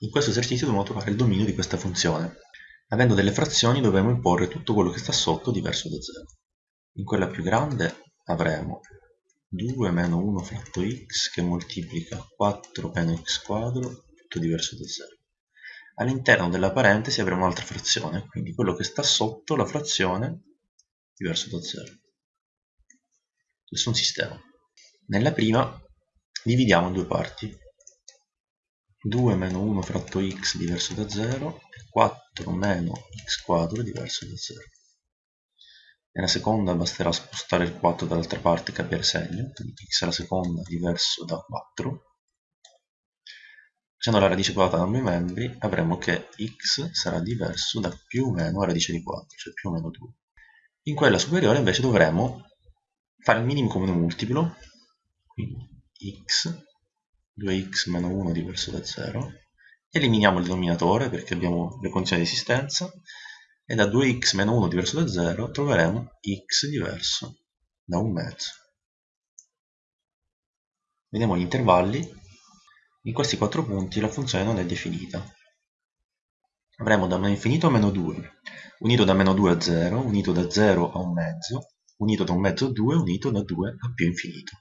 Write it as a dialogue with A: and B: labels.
A: In questo esercizio dobbiamo trovare il dominio di questa funzione. Avendo delle frazioni dovremo imporre tutto quello che sta sotto diverso da 0. In quella più grande avremo 2 meno 1 fratto x che moltiplica 4 meno x quadro, tutto diverso da 0. All'interno della parentesi avremo un'altra frazione, quindi quello che sta sotto la frazione diverso da 0. Questo è un sistema. Nella prima dividiamo in due parti. 2 meno 1 fratto x diverso da 0 e 4 meno x quadro diverso da 0. Nella seconda basterà spostare il 4 dall'altra parte e cambiare segno, quindi x alla seconda diverso da 4. Facendo la radice quadrata da ambi i membri avremo che x sarà diverso da più o meno radice di 4, cioè più o meno 2. In quella superiore invece dovremo fare il minimo comune multiplo, quindi x, 2x meno 1 diverso da 0, eliminiamo il denominatore perché abbiamo le condizioni di esistenza, e da 2x meno 1 diverso da 0 troveremo x diverso da 1 mezzo. Vediamo gli intervalli, in questi quattro punti la funzione non è definita. Avremo da meno infinito a meno 2, unito da meno 2 a 0, unito da 0 a 1 mezzo, unito da 1 mezzo a 2, unito da 2 a più infinito.